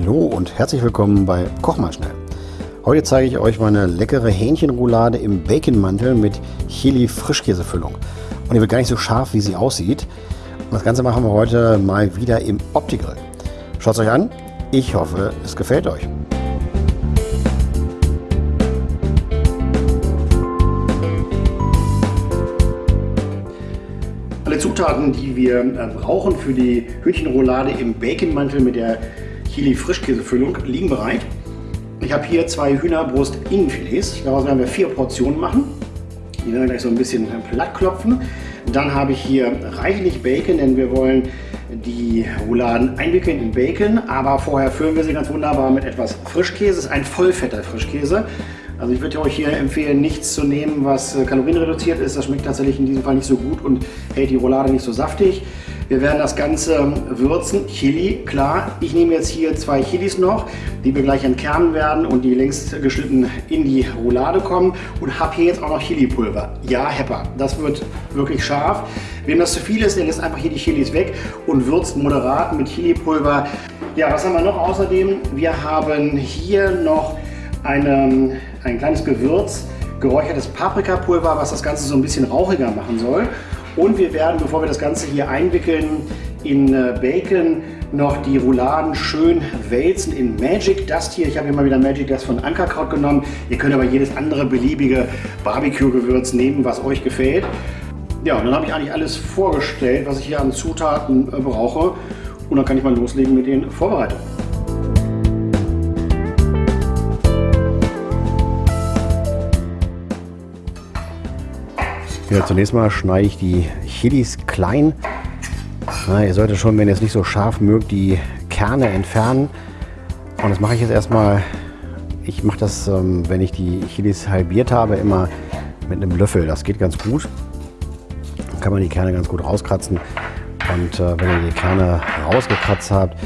Hallo und herzlich willkommen bei Koch mal schnell. Heute zeige ich euch meine leckere Hähnchenroulade im Baconmantel mit Chili Frischkäsefüllung. Und die wird gar nicht so scharf, wie sie aussieht. Und das Ganze machen wir heute mal wieder im Opti-Grill. Schaut es euch an. Ich hoffe, es gefällt euch. Alle Zutaten, die wir äh, brauchen für die Hühnchenroulade im Baconmantel mit der Chili Frischkäsefüllung liegen bereit. Ich habe hier zwei Hühnerbrust Innenfilets. Daraus werden wir vier Portionen machen. Die werden wir gleich so ein bisschen platt klopfen. Dann habe ich hier reichlich Bacon, denn wir wollen die Rouladen einwickeln in Bacon. Aber vorher füllen wir sie ganz wunderbar mit etwas Frischkäse. Das ist ein vollfetter Frischkäse. Also ich würde euch hier empfehlen, nichts zu nehmen, was kalorienreduziert ist. Das schmeckt tatsächlich in diesem Fall nicht so gut und hält die Roulade nicht so saftig. Wir werden das Ganze würzen. Chili, klar. Ich nehme jetzt hier zwei Chilis noch, die wir gleich entkernen werden und die längst geschnitten in die Roulade kommen. Und habe hier jetzt auch noch Chilipulver. Ja, Hepper. Das wird wirklich scharf. Wem das zu viel ist, der lässt einfach hier die Chilis weg und würzt moderat mit Chilipulver. Ja, was haben wir noch außerdem? Wir haben hier noch eine, ein kleines Gewürz, geräuchertes Paprikapulver, was das Ganze so ein bisschen rauchiger machen soll. Und wir werden, bevor wir das Ganze hier einwickeln in äh, Bacon, noch die Rouladen schön wälzen in Magic Dust hier. Ich habe hier mal wieder Magic Dust von Ankerkraut genommen. Ihr könnt aber jedes andere beliebige Barbecue-Gewürz nehmen, was euch gefällt. Ja, und dann habe ich eigentlich alles vorgestellt, was ich hier an Zutaten äh, brauche. Und dann kann ich mal loslegen mit den Vorbereitungen. Ja, zunächst mal schneide ich die Chilis klein. Na, ihr solltet schon, wenn ihr es nicht so scharf mögt, die Kerne entfernen. Und das mache ich jetzt erstmal. Ich mache das, ähm, wenn ich die Chilis halbiert habe, immer mit einem Löffel. Das geht ganz gut. Dann kann man die Kerne ganz gut rauskratzen. Und äh, wenn ihr die Kerne rausgekratzt habt,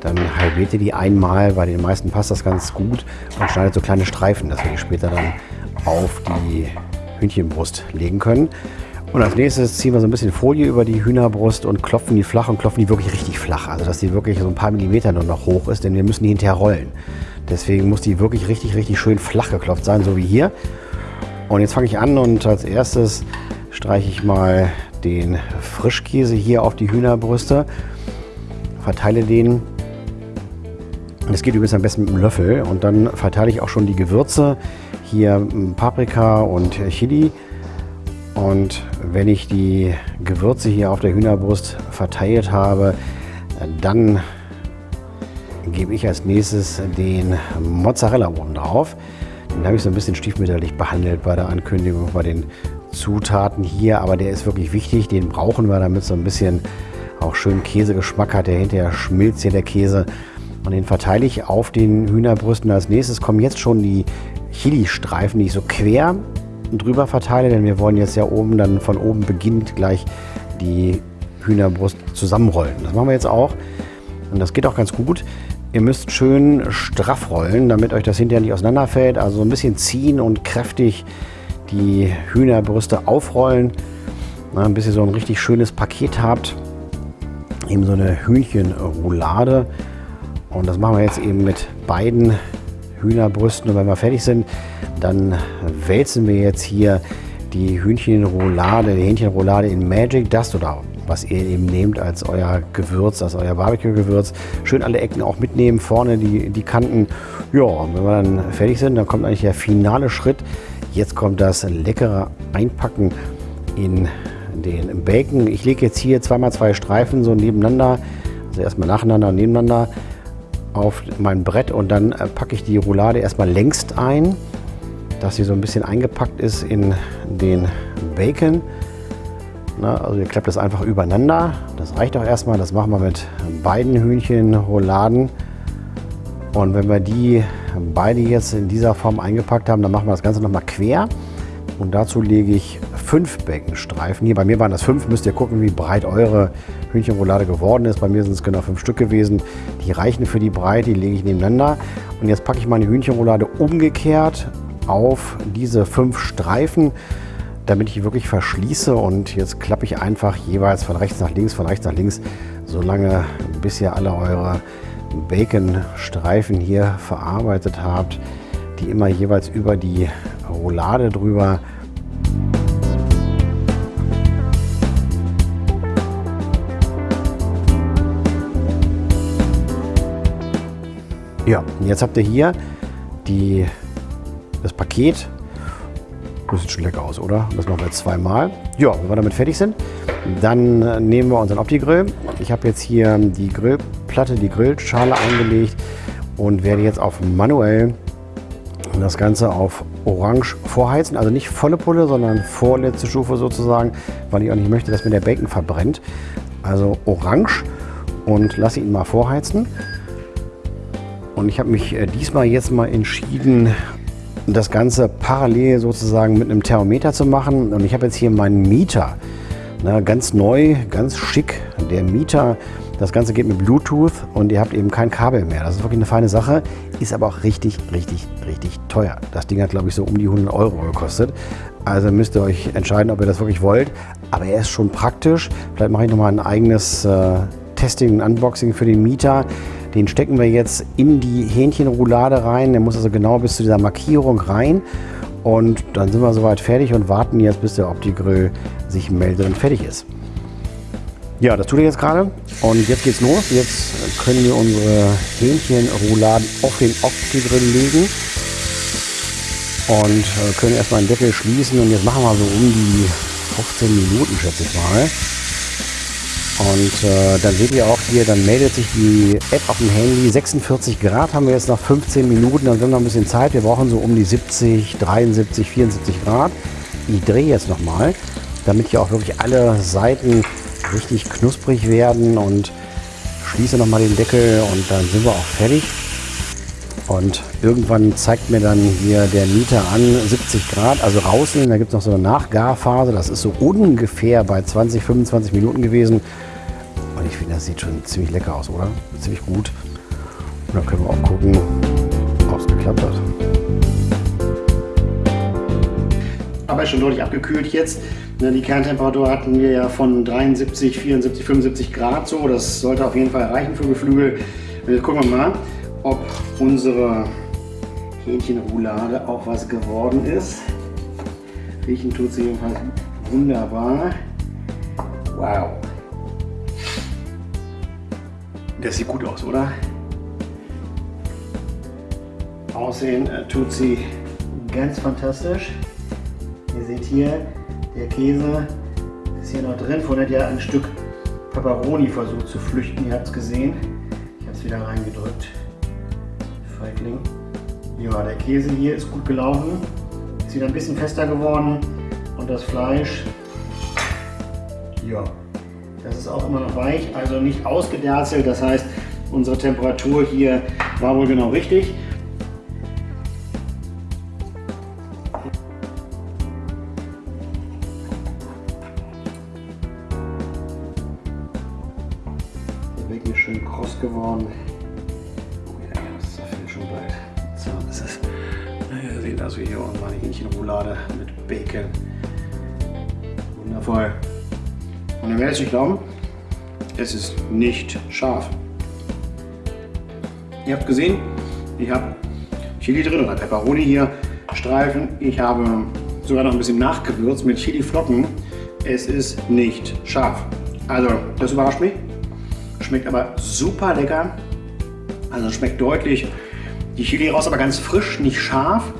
dann halbiert ihr die einmal. Bei den meisten passt das ganz gut und schneidet so kleine Streifen, dass wir die später dann auf die Hühnchenbrust legen können. Und als nächstes ziehen wir so ein bisschen Folie über die Hühnerbrust und klopfen die flach und klopfen die wirklich richtig flach. Also dass die wirklich so ein paar Millimeter nur noch hoch ist, denn wir müssen die hinterher rollen. Deswegen muss die wirklich richtig, richtig schön flach geklopft sein, so wie hier. Und jetzt fange ich an und als erstes streiche ich mal den Frischkäse hier auf die Hühnerbrüste. Verteile den. Das geht übrigens am besten mit einem Löffel. Und dann verteile ich auch schon die Gewürze hier Paprika und Chili. Und wenn ich die Gewürze hier auf der Hühnerbrust verteilt habe, dann gebe ich als nächstes den Mozzarella oben drauf. Den habe ich so ein bisschen stiefmütterlich behandelt bei der Ankündigung, bei den Zutaten hier. Aber der ist wirklich wichtig, den brauchen wir, damit so ein bisschen auch schön Käsegeschmack hat. Der hinterher schmilzt hier der Käse. Und den verteile ich auf den Hühnerbrüsten. Als nächstes kommen jetzt schon die Chili-Streifen, die ich so quer drüber verteile, denn wir wollen jetzt ja oben dann von oben beginnt gleich die Hühnerbrust zusammenrollen. Das machen wir jetzt auch und das geht auch ganz gut. Ihr müsst schön straff rollen, damit euch das hinterher nicht auseinanderfällt. Also ein bisschen ziehen und kräftig die Hühnerbrüste aufrollen, Na, bis ihr so ein richtig schönes Paket habt. Eben so eine Hühnchenroulade. Und das machen wir jetzt eben mit beiden Hühnerbrüsten. Und wenn wir fertig sind, dann wälzen wir jetzt hier die Hühnchenroulade, die Hähnchenroulade in Magic Dust oder was ihr eben nehmt als euer Gewürz, als euer Barbecue-Gewürz. Schön alle Ecken auch mitnehmen, vorne die, die Kanten. Ja, und wenn wir dann fertig sind, dann kommt eigentlich der finale Schritt. Jetzt kommt das leckere Einpacken in den Bacon. Ich lege jetzt hier zweimal zwei Streifen so nebeneinander, also erstmal nacheinander nebeneinander auf mein Brett und dann äh, packe ich die Roulade erstmal längst ein, dass sie so ein bisschen eingepackt ist in den Bacon. Na, also ihr klappt das einfach übereinander. Das reicht auch erstmal. Das machen wir mit beiden Hühnchenrouladen. Und wenn wir die beide jetzt in dieser Form eingepackt haben, dann machen wir das Ganze nochmal quer. Und dazu lege ich fünf Backenstreifen. Hier bei mir waren das fünf. Müsst ihr gucken, wie breit eure Hühnchenroulade geworden ist. Bei mir sind es genau fünf Stück gewesen. Die reichen für die Breite, die lege ich nebeneinander. Und jetzt packe ich meine Hühnchenroulade umgekehrt auf diese fünf Streifen, damit ich wirklich verschließe. Und jetzt klappe ich einfach jeweils von rechts nach links, von rechts nach links, solange bis ihr alle eure Baconstreifen hier verarbeitet habt, die immer jeweils über die Roulade drüber Ja, jetzt habt ihr hier die, das Paket. Das sieht schon lecker aus, oder? Das machen wir jetzt zweimal. Ja, wenn wir damit fertig sind, dann nehmen wir unseren Opti-Grill. Ich habe jetzt hier die Grillplatte, die Grillschale eingelegt und werde jetzt auf manuell das Ganze auf Orange vorheizen. Also nicht volle Pulle, sondern vorletzte Stufe sozusagen, weil ich auch nicht möchte, dass mir der Bacon verbrennt. Also Orange und lasse ihn mal vorheizen. Und ich habe mich äh, diesmal jetzt mal entschieden, das Ganze parallel sozusagen mit einem Thermometer zu machen. Und ich habe jetzt hier meinen Mieter. Na, ganz neu, ganz schick. Der Mieter, das Ganze geht mit Bluetooth und ihr habt eben kein Kabel mehr. Das ist wirklich eine feine Sache. Ist aber auch richtig, richtig, richtig teuer. Das Ding hat, glaube ich, so um die 100 Euro gekostet. Also müsst ihr euch entscheiden, ob ihr das wirklich wollt. Aber er ist schon praktisch. Vielleicht mache ich nochmal ein eigenes äh, Testing und Unboxing für den Mieter. Den stecken wir jetzt in die Hähnchenroulade rein. Der muss also genau bis zu dieser Markierung rein. Und dann sind wir soweit fertig und warten jetzt, bis der Opti-Grill sich meldet und fertig ist. Ja, das tut er jetzt gerade. Und jetzt geht's los. Jetzt können wir unsere Hähnchenrouladen auf den Opti-Grill legen. Und äh, können erstmal den Deckel schließen. Und jetzt machen wir so um die 15 Minuten, schätze ich mal. Und äh, dann seht ihr auch hier, dann meldet sich die App auf dem Handy. 46 Grad haben wir jetzt nach 15 Minuten, dann sind noch ein bisschen Zeit. Wir brauchen so um die 70, 73, 74 Grad. Ich drehe jetzt nochmal, damit hier auch wirklich alle Seiten richtig knusprig werden und schließe nochmal den Deckel und dann sind wir auch fertig. Und irgendwann zeigt mir dann hier der Mieter an 70 Grad, also rausnehmen. Da gibt es noch so eine Nachgarphase. Das ist so ungefähr bei 20, 25 Minuten gewesen. Und ich finde, das sieht schon ziemlich lecker aus, oder? Ziemlich gut. Und dann können wir auch gucken, ob es geklappt hat. Aber schon deutlich abgekühlt jetzt. Ne, die Kerntemperatur hatten wir ja von 73, 74, 75 Grad so. Das sollte auf jeden Fall reichen für Geflügel. Jetzt gucken wir mal, ob unsere Hähnchenroulade auch was geworden ist. Riechen tut sie jedenfalls wunderbar. Wow. Das sieht gut aus, oder? Aussehen äh, tut sie ganz fantastisch. Ihr seht hier, der Käse ist hier noch drin. Vorhin hat ja ein Stück Peperoni versucht zu flüchten. Ihr habt es gesehen. Ich habe es wieder reingedrückt. Feigling. Ja, der Käse hier ist gut gelaufen. Ist wieder ein bisschen fester geworden. Und das Fleisch, ja, das ist auch immer noch weich, also nicht ausgederzelt. Das heißt, unsere Temperatur hier war wohl genau richtig. Schön kross geworden. Also hier meine Hähnchenroulade mit Bacon. Wundervoll. Und ihr werdet nicht glauben, es ist nicht scharf. Ihr habt gesehen, ich habe Chili drin oder Peperoni hier, Streifen. Ich habe sogar noch ein bisschen nachgewürzt mit Chili-Flocken. Es ist nicht scharf. Also, das überrascht mich. Schmeckt aber super lecker. Also schmeckt deutlich die Chili raus, aber ganz frisch, nicht scharf.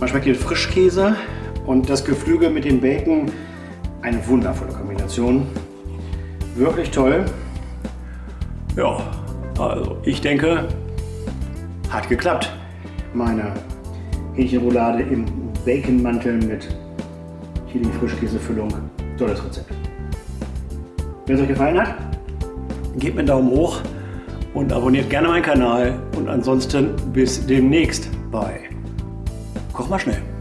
Man schmeckt den Frischkäse und das Geflügel mit dem Bacon eine wundervolle Kombination. Wirklich toll. Ja, also ich denke, hat geklappt. Meine Hähnchenroulade im Baconmantel mit Chili-Frischkäsefüllung. Tolles Rezept. Wenn es euch gefallen hat, gebt mir einen Daumen hoch und abonniert gerne meinen Kanal. Und ansonsten bis demnächst bei Koch mal schnell.